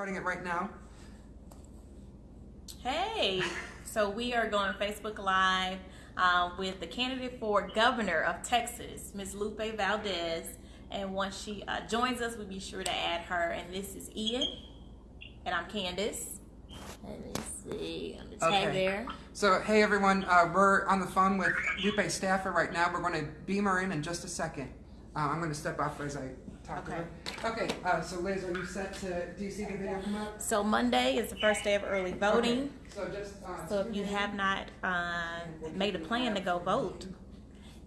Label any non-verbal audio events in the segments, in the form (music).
starting it right now. Hey, so we are going Facebook Live uh, with the candidate for governor of Texas, Ms. Lupe Valdez. And once she uh, joins us, we'll be sure to add her. And this is Ian, and I'm Candace. Let me see, the tag Okay. there. So, hey everyone, uh, we're on the phone with Lupe Staffer right now. We're going to beam her in in just a second. Uh, I'm going to step off as I talk to her. Okay, uh, so Liz, are you set to, do you see the video come up? So Monday is the first day of early voting. Okay, So just, uh, So if you have not uh, made a plan to go vote,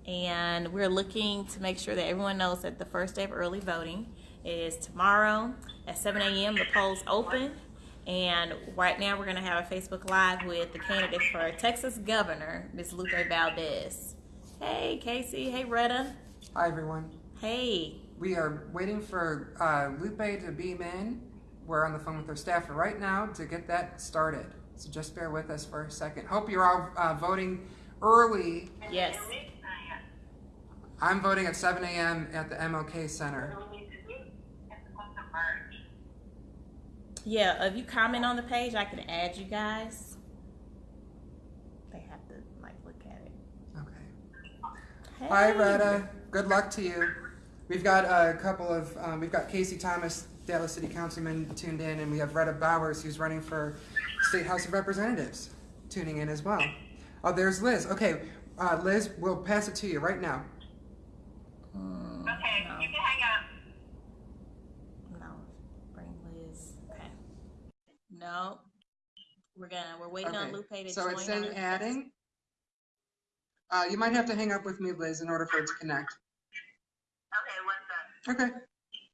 and we're looking to make sure that everyone knows that the first day of early voting is tomorrow at 7 a.m. The polls open, and right now we're going to have a Facebook Live with the candidate for Texas Governor, Ms. Lupe Valdez. Hey, Casey. Hey, Rhetta. Hi everyone. Hey. We are waiting for uh, Lupe to beam in. We're on the phone with her staff right now to get that started. So just bear with us for a second. Hope you're all uh, voting early. Yes. I'm voting at 7 a.m. at the MLK Center. Yeah, if you comment on the page, I can add you guys. They have to like look at it. Okay. Hi, Hey. Rhetta. Good luck to you. We've got a couple of, um, we've got Casey Thomas, Dallas City Councilman, tuned in, and we have Rhetta Bowers, who's running for State House of Representatives, tuning in as well. Oh, there's Liz. Okay, uh, Liz, we'll pass it to you right now. Mm, Okay, no, you can hang up. no. Bring Liz. Okay. No. We're gonna. We're waiting on Lupe to so join. it's in adding. Uh, you might have to hang up with me, Liz, in order for it to connect. Okay, what's up? Okay.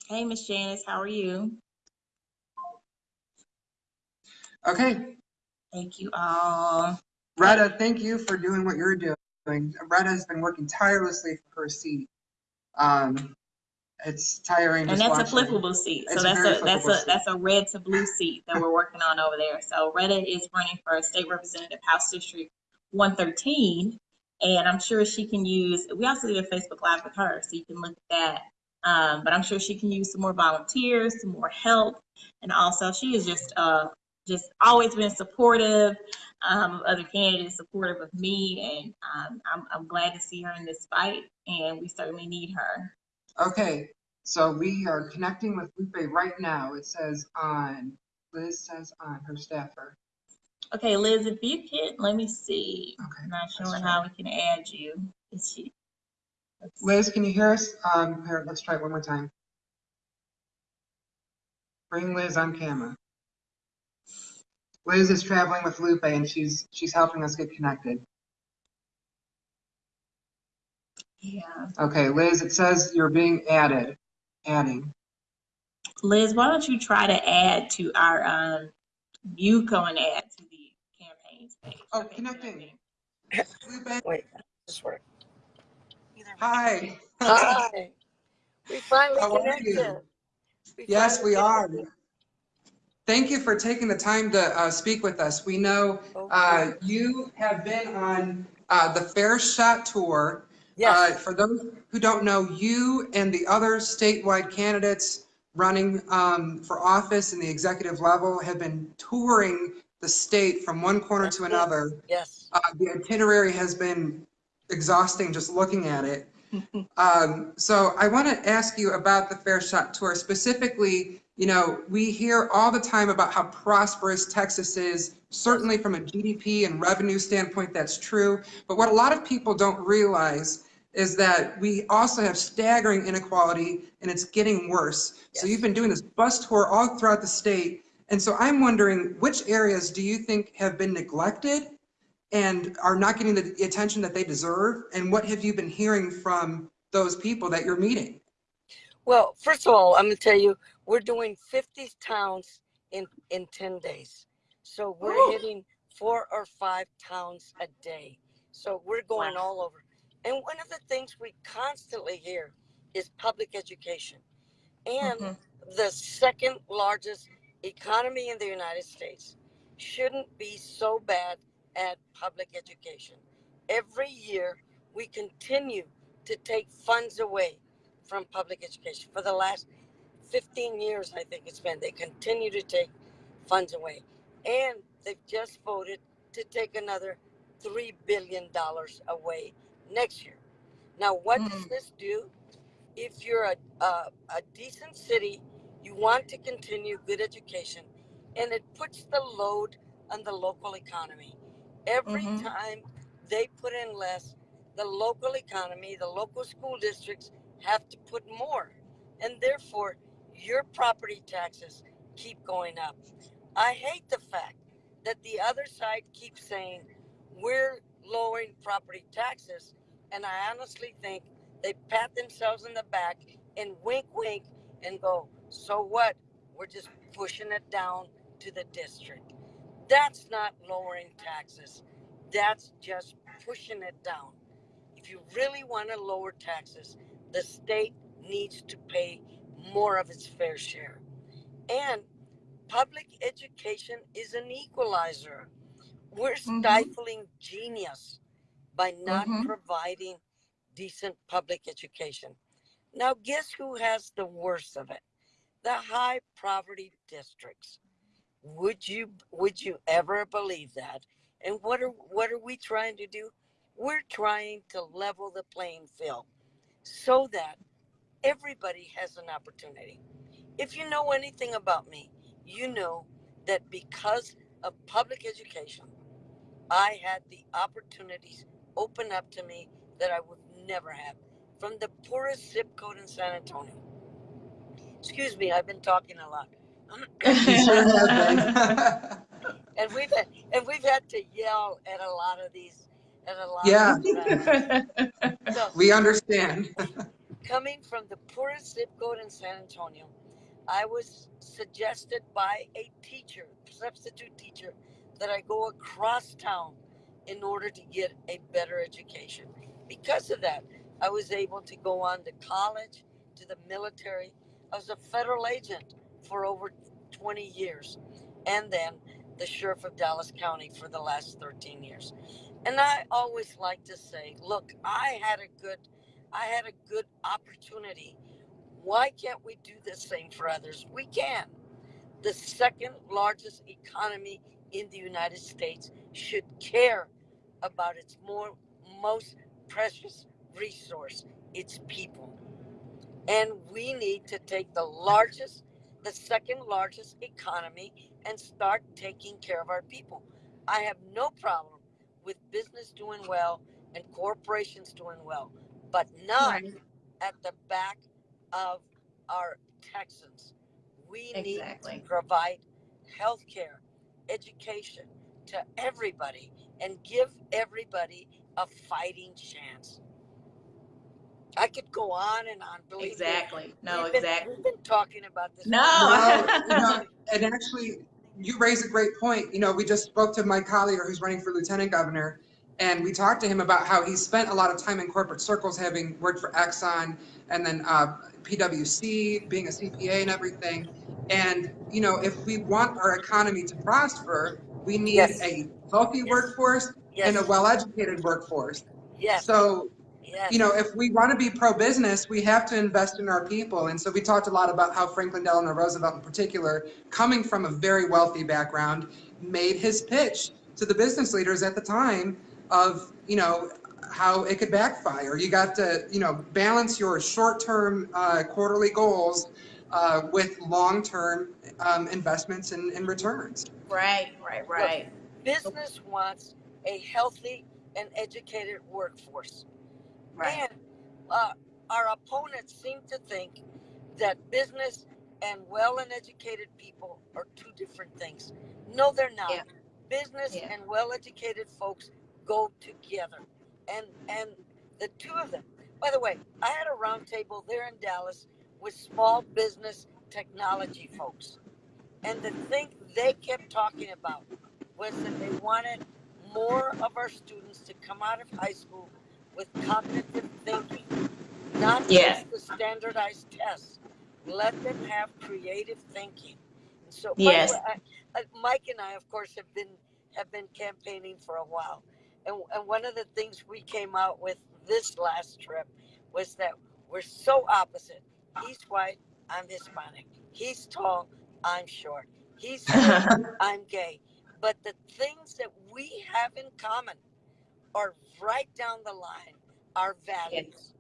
Hey, Miss Janice, how are you? Okay. Thank you all. Rhetta, thank you for doing what you're doing. Rhetta has been working tirelessly for her seat. Um, it's tiring. And that's a watching. flippable seat. So It's that's very a that's a seat. that's a red to blue seat that we're working on over there. So Rhetta is running for a state representative House District 113, and I'm sure she can use. We also did a Facebook Live with her, so you can look at that. Um, but I'm sure she can use some more volunteers, some more help, and also she is just uh just always been supportive um, of other candidates, supportive of me, and um, I'm I'm glad to see her in this fight, and we certainly need her. Okay, so we are connecting with Lupe right now. It says on, Liz says on her staffer. Okay, Liz, if you could, let me see. Okay. I'm not sure how we can add you. Is she? Let's- Liz, can you hear us? Um, here, let's try it one more time. Bring Liz on camera. Liz is traveling with Lupe and she's, she's helping us get connected. Yeah. Okay, Liz, it says you're being added, adding. Liz, why don't you try to add to our, um, you go and add to the campaigns page. Oh, Okay, connecting. connecting. Lupe, Wait, this work. Hi. Hi. We finally How connected. Yes, finally we are. Thank you for taking the time to uh, speak with us. We know uh, you have been on uh, the Fair Shot Tour. Uh, Yes, For those who don't know, you and the other statewide candidates running um, for office in the executive level have been touring the state from one corner to another. yes. Uh, The itinerary has been exhausting just looking at it. (laughs) Um, So I want to ask you about the Fair Shot Tour. Specifically, you know, we hear all the time about how prosperous Texas is. Certainly from a GDP and revenue standpoint, that's true. But what a lot of people don't realize is that we also have staggering inequality and it's getting worse. So you've been doing this bus tour all throughout the state. And so I'm wondering, which areas do you think have been neglected and are not getting the attention that they deserve? And what have you been hearing from those people that you're meeting? Well, first of all, I'm gonna tell you, we're doing 50 towns in, in 10 days. So we're Ooh. hitting four or five towns a day. So we're going Wow. all over. And one of the things we constantly hear is public education. And Mhm. the second largest economy in the United States shouldn't be so bad at public education. Every year, we continue to take funds away from public education. For the last 15 years, I think it's been. They continue to take funds away. And they've just voted to take another $3 billion away next year. Now, what does Mm. this do? If you're a, a, a decent city, you want to continue good education, and it puts the load on the local economy. Every Mhm. time they put in less, the local economy, the local school districts have to put more. And therefore, your property taxes keep going up. I hate the fact that the other side keeps saying we're lowering property taxes. And I honestly think they pat themselves in the back and wink, wink, and go, so what? We're just pushing it down to the district. That's not lowering taxes. That's just pushing it down. If you really want to lower taxes, the state needs to pay more of its fair share. And public education is an equalizer. We're Mhm. stifling genius by not Mhm. providing decent public education. Now, guess who has the worst of it? The high poverty districts. Would you would you ever believe that? And what are what are we trying to do? We're trying to level the playing field so that everybody has an opportunity. If you know anything about me, you know that because of public education, I had the opportunities open up to me that I would never have from the poorest zip code in San Antonio. Excuse me, I've been talking a lot. Sure and we've had, and we've had to yell at a lot of these at a lot Yeah. of. So We understand. (laughs) coming from the poorest zip code in San Antonio, I was suggested by a teacher, substitute teacher, that I go across town in order to get a better education. Because of that, I was able to go on to college, to the military. I was a federal agent for over 20 years, and then the sheriff of Dallas County for the last 13 years. And I always like to say, look, I had a good I had a good opportunity. Why can't we do the same for others? We can. The second largest economy in the United States should care about its more most precious resource, its people. And we need to take the largest, the second largest economy and start taking care of our people. I have no problem with business doing well and corporations doing well, but not Right. at the back of our Texans. We need to provide health care, education to everybody and give everybody a fighting chance. I could go on and on. Believe me. Exactly. No, We've been- exactly. We've been talking about this. No. No, you know, and actually, you raise a great point. You know, we just spoke to Mike Collier, who's running for lieutenant governor, and we talked to him about how he spent a lot of time in corporate circles, having worked for Exxon and then uh, PwC, being a CPA and everything. And you know, if we want our economy to prosper, we need Yes. a healthy Yes. workforce Yes. and a well-educated workforce. yes. So yes. you know, if we want to be pro-business, we have to invest in our people. And so we talked a lot about how Franklin Delano Roosevelt in particular, coming from a very wealthy background, made his pitch to the business leaders at the time of, you know, how it could backfire. You got to, you know, balance your short-term uh, quarterly goals uh, with long-term um, investments and, and returns. Right, right, right. business wants a healthy and educated workforce. Right. And uh, our opponents seem to think that business and well and educated people are two different things. No, they're not. Yeah. Business Yeah. and well educated folks go together. And and the two of them. By the way, I had a roundtable there in Dallas with small business technology folks. And the thing they kept talking about was that they wanted more of our students to come out of high school with cognitive thinking, not just the standardized tests. Let them have creative thinking. So, Yes. I, I, Mike and I, of course, have been have been campaigning for a while, and and one of the things we came out with this last trip was that we're so opposite. He's white, I'm Hispanic. He's tall, I'm short. He's straight, (laughs) I'm gay. But the things that we have in common are right down the line, our values.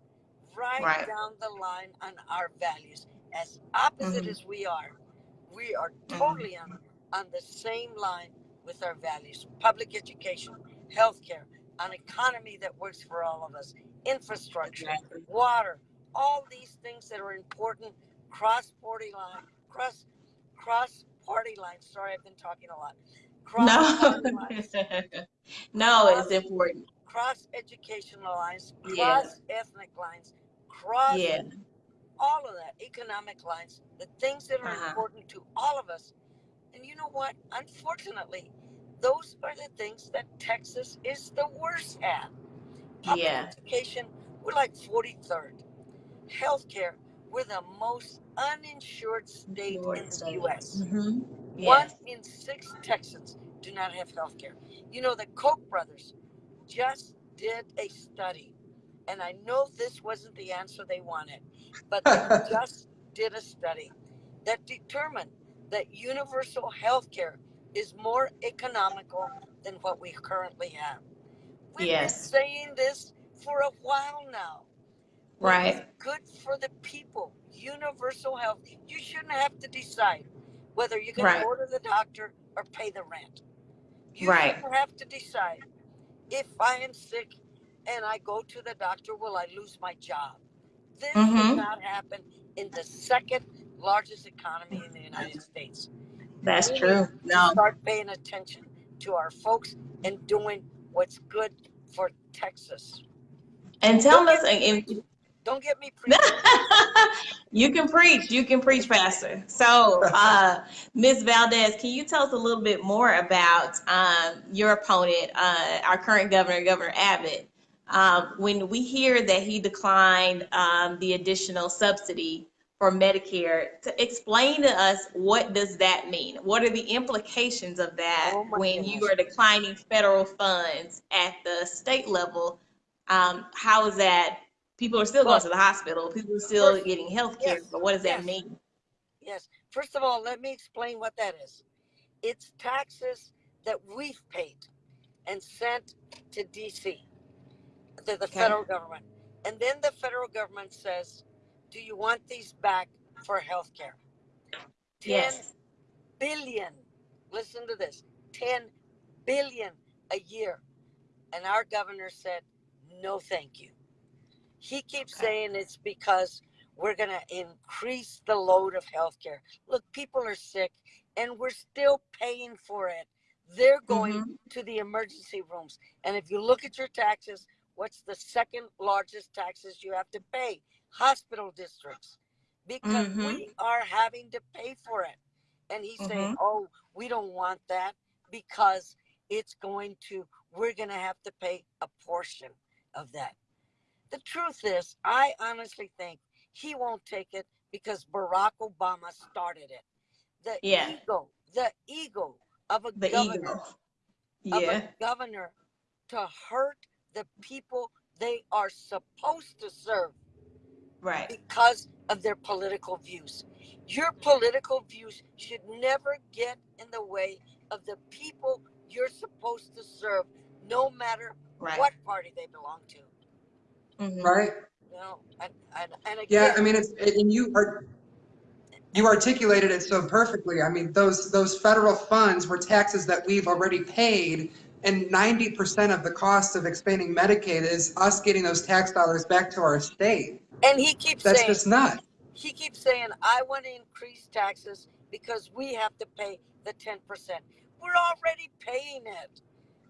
Right, Right. down the line on our values. As opposite Mhm. as we are, we are Mhm. totally on, on the same line with our values. Public education, healthcare, an economy that works for all of us, infrastructure, Exactly. water, all these things that are important cross party line, cross cross party lines. Sorry, I've been talking a lot. Cross No, (laughs) no, it's important. cross educational lines, Yeah. cross ethnic lines, cross Yeah, all of that, economic lines, the things that are Uh-huh. important to all of us. And you know what? Unfortunately, those are the things that Texas is the worst at. Public Yeah. education, we're like 43rd. Healthcare, we're the most uninsured state in the U.S. Mhm. One Yes. in six Texans do not have health care. You know, the Koch brothers just did a study, and I know this wasn't the answer they wanted, but they (laughs) just did a study that determined that universal health care is more economical than what we currently have. We've Yes. been saying this for a while now. but Right. It's good for the people. Universal health. You shouldn't have to decide whether you're going Right. to go to the doctor or pay the rent. You Right. have to decide if I am sick and I go to the doctor, will I lose my job? This Mhm. should not happen in the second largest economy in the United States. That's We true. No. Start paying attention to our folks and doing what's good for Texas. And tell us, and Don't get me (laughs) preaching. you can preach. You can preach, Pastor. So, uh, Ms. Valdez, can you tell us a little bit more about um, your opponent, uh, our current governor, Governor Abbott? Um, when we hear that he declined um, the additional subsidy for Medicare, to explain to us what does that mean? What are the implications of that Oh when you are declining federal funds at the state level? Um, how is that? People are still going to the hospital. People are still first- getting health care. yes, But what does that mean? Yes. First of all, let me explain what that is. It's taxes that we've paid and sent to DC, to the Okay. federal government. And then the federal government says, Do you want these back for health care? 10 Yes. billion. Listen to this 10 billion a year. And our governor said, no, thank you. He keeps Okay. saying it's because we're going to increase the load of healthcare. Look, people are sick and we're still paying for it. They're going Mhm. to the emergency rooms. And if you look at your taxes, what's the second largest taxes you have to pay? Hospital districts. Because Mhm. we are having to pay for it. And he's saying, oh, we don't want that because it's going to, we're going to have to pay a portion of that. The truth is, I honestly think he won't take it because Barack Obama started it. The Yeah. ego, the ego of a The governor, ego. of Yeah. a governor to hurt the people they are supposed to serve Right. because of their political views. Your political views should never get in the way of the people you're supposed to serve, no matter Right. what party they belong to. Mhm. right? You know, and and, and Yeah, I mean, it's, and you are, you articulated it so perfectly. I mean, those, those federal funds were taxes that we've already paid. And ninety percent of the cost of expanding Medicaid is us getting those tax dollars back to our state. and he keeps That's saying just nuts. he keeps saying I want to increase taxes because we have to pay the ten percent. We're already paying it.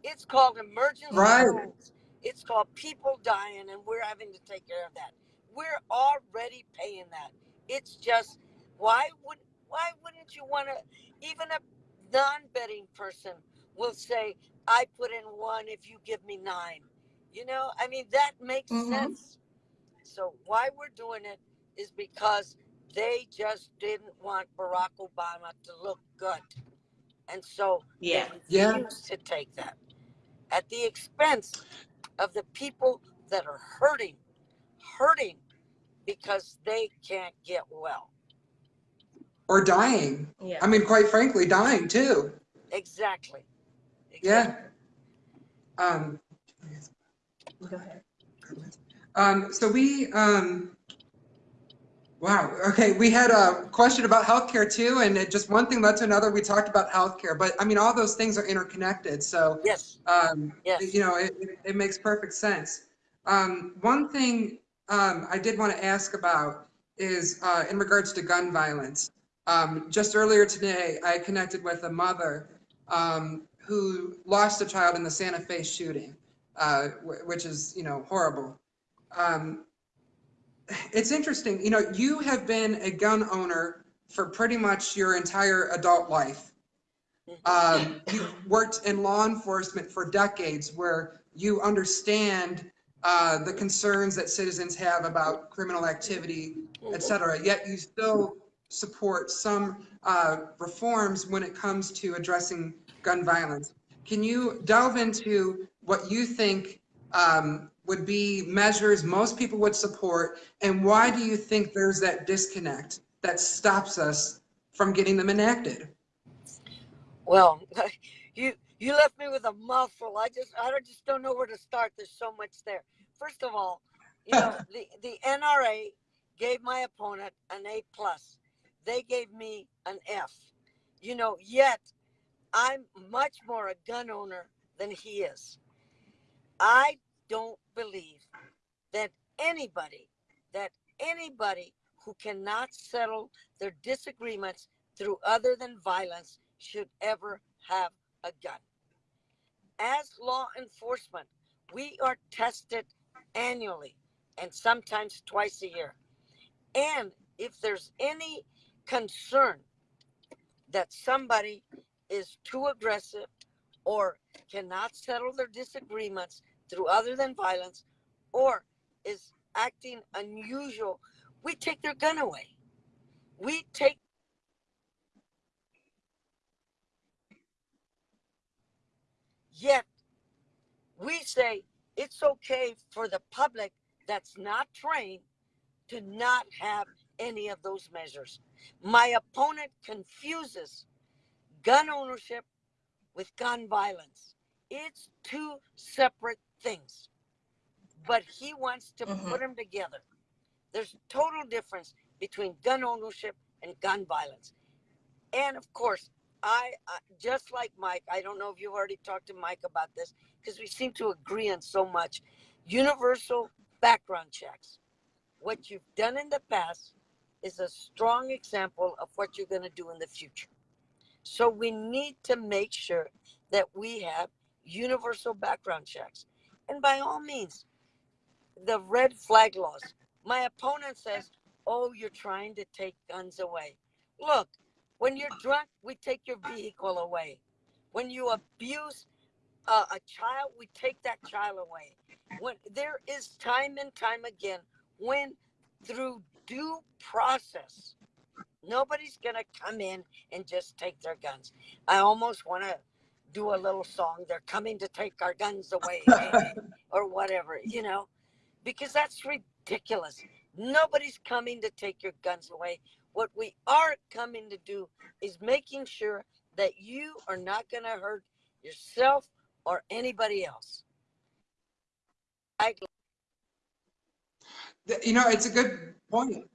It's called emergency Right. rooms. It's called people dying, and we're having to take care of that. We're already paying that. It's just why would why wouldn't you want to? Even a non-betting person will say, "I put in one if you give me nine. You know, I mean that makes Mhm. sense. So why we're doing it is because they just didn't want Barack Obama to look good, and so Yeah. they Yeah. to take that at the expense of the people that are hurting, hurting because they can't get well. or dying. Yeah. I mean, quite frankly, dying too. Exactly. Yeah. Um, Go ahead. um, so we, um, wow, okay, we had a question about healthcare too, and it just one thing led to another. We talked about healthcare, but I mean, all those things are interconnected. So, Yes. um, Yes. you know, it, it- makes perfect sense. Um, one thing um, I did want to ask about is uh, in regards to gun violence. Um, just earlier today, I connected with a mother um, who lost a child in the Santa Fe shooting, uh, wh- which is, you know, horrible. Um, it's interesting, you know, you have been a gun owner for pretty much your entire adult life. Um, you worked in law enforcement for decades where you understand uh, the concerns that citizens have about criminal activity, et cetera, yet you still support some uh, reforms when it comes to addressing gun violence. Can you delve into what you think um, would be measures most people would support, and why do you think there's that disconnect that stops us from getting them enacted? Well, (laughs) you you left me with a mouthful. I just I don't, just don't know where to start. There's so much there. First of all, you know (laughs) the the NRA gave my opponent an A plus. They gave me an F. You know, yet I'm much more a gun owner than he is. I don't believe that anybody that anybody who cannot settle their disagreements through other than violence should ever have a gun. As law enforcement, we are tested annually and sometimes twice a year. And if there's any concern that somebody is too aggressive or cannot settle their disagreements through other than violence or is acting unusual, we take their gun away. We take Yet, we say it's okay for the public that's not trained to not have any of those measures. My opponent confuses gun ownership with gun violence. It's two separate things, but he wants to Mhm. put them together. There's a total difference between gun ownership and gun violence. And of course, I, I just like Mike. I don't know if you've already talked to Mike about this because we seem to agree on so much. Universal background checks. What you've done in the past is a strong example of what you're going to do in the future. So we need to make sure that we have universal background checks. And by all means, the red flag laws. My opponent says, "Oh, you're trying to take guns away." Look, when you're drunk, we take your vehicle away. When you abuse uh, a child, we take that child away. When there is time and time again when through due process, nobody's gonna come in and just take their guns. I almost want to do a little song. They're coming to take our guns (laughs) away, or whatever, you know, because that's ridiculous. Nobody's coming to take your guns away. What we are coming to do is making sure that you are not going to hurt yourself or anybody else. I, You know, it's a good point.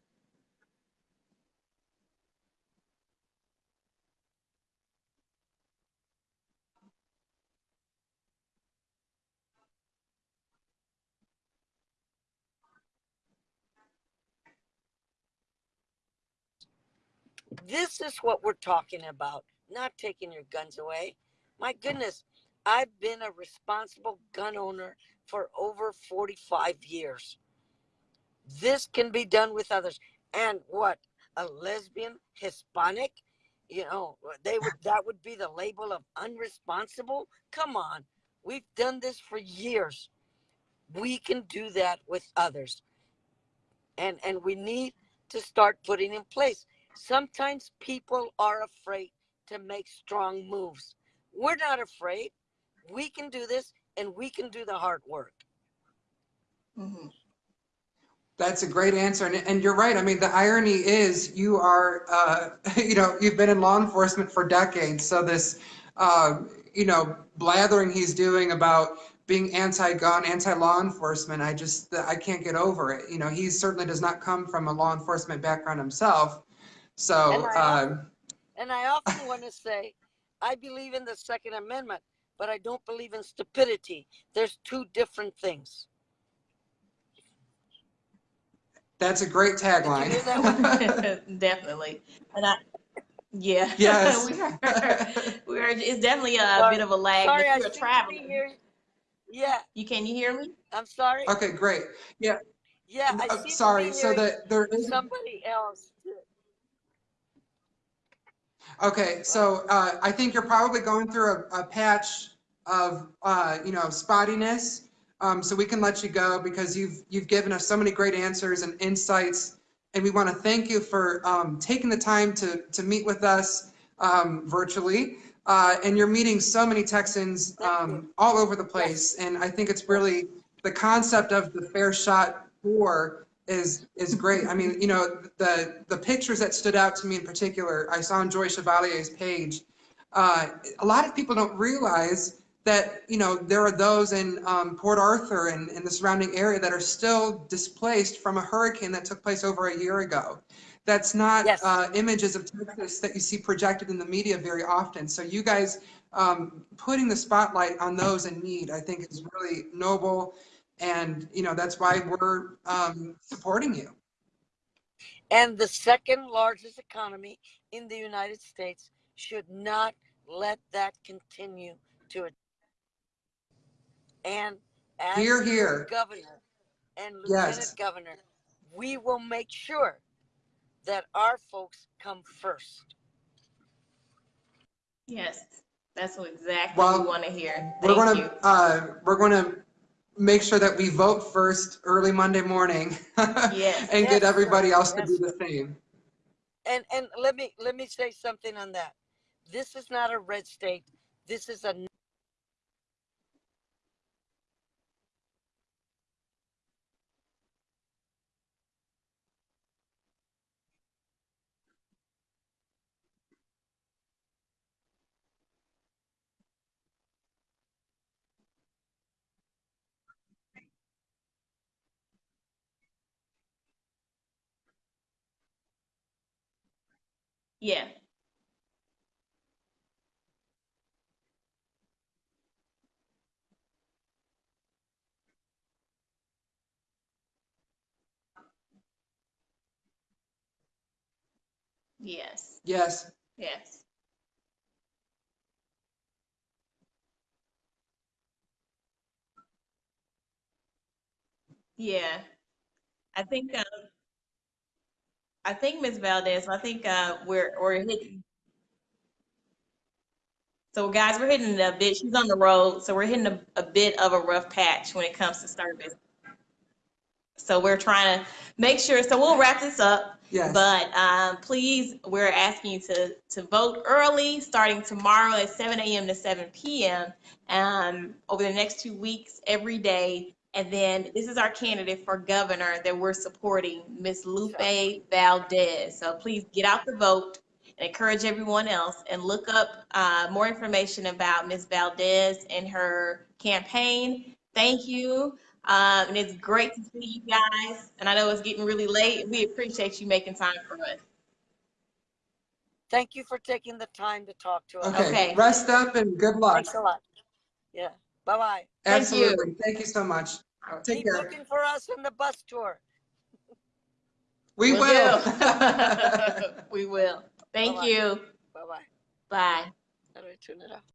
This is what we're talking about, not taking your guns away. My goodness, I've been a responsible gun owner for over 45 years. This can be done with others. And what? A lesbian Hispanic? You know, they would that would be the label of unresponsible? Come on. We've done this for years. We can do that with others. And and we need to start putting in place. Sometimes people are afraid to make strong moves. We're not afraid. We can do this and we can do the hard work. Mhm. That's a great answer. And, and you're right. I mean, the irony is you are, uh, (laughs) you know, you've been in law enforcement for decades. So this, uh, you know, blathering he's doing about being anti-gun, anti-law enforcement, I just, I can't get over it. You know, he certainly does not come from a law enforcement background himself. So, And I- um, And I often want to say, I believe in the Second Amendment, but I don't believe in stupidity. There's two different things. that's a great tagline. hear that (laughs) (laughs) Definitely. And I, yeah. (laughs) Yes. We are, we are, it's definitely a Sorry- bit of a lag, Sorry, I but you're seem to be traveling. here. Yeah, You, can you hear me? I'm sorry. Okay, great. Yeah, Yeah, I uh, seem sorry. So that there is. somebody else. Okay, so uh, I think you're probably going through a, a patch of, uh, you know, spottiness. Um, so we can let you go because you've you've given us so many great answers and insights, and we want to thank you for um, taking the time to to meet with us um, virtually. Uh, and you're meeting so many Texans um, all over the place, and I think it's really the concept of the fair shot for is is great. I mean, you know, the the pictures that stood out to me in particular, I saw on Joy Chevalier's page. Uh, a lot of people don't realize that you know there are those in um, Port Arthur and in the surrounding area that are still displaced from a hurricane that took place over a year ago. That's not Yes. uh, images of Texas that you see projected in the media very often. So you guys um, putting the spotlight on those in need, I think, is really noble. And, you know, that's why we're um, supporting you. And the second largest economy in the United States should not let that continue to. And as Hear, your hear. governor and Yes. lieutenant governor, we will make sure that our folks come first. Yes. That's what exactly Well, we want to hear. Thank We're going to, uh, we're going to make sure that we vote first early Monday morning. (laughs) Yes. And get everybody else to Yes, do the same. And and let me let me say something on that. This is not a red state. This is a Yeah. Yes. Yes. Yes. Yeah. I think, um, I think Ms. Valdez, I think, uh, we're, we're hitting. So guys, we're hitting a bit, she's on the road, so we're hitting a, a bit of a rough patch when it comes to service. So we're trying to make sure, so we'll wrap this up. Yes. But um, please, we're asking you to, to vote early, starting tomorrow at 7 a.m. to 7 p.m. Um, over the next two weeks, every day. And then this is our candidate for governor that we're supporting, Miss Lupe Valdez. So please get out the vote and encourage everyone else and look up uh, more information about Miss Valdez and her campaign. Thank you. Uh, and it's great to see you guys. And I know it's getting really late. We appreciate you making time for us. thank you for taking the time to talk to us. Okay. Okay. Rest up and good luck. Thanks a lot. Yeah. Bye bye. Thank you. Absolutely. Thank you so much. Take Keep care. looking for us in the bus tour. (laughs) We Will will. (laughs) We will. Thank Bye-bye. you. Bye bye. Bye. How do I turn it off?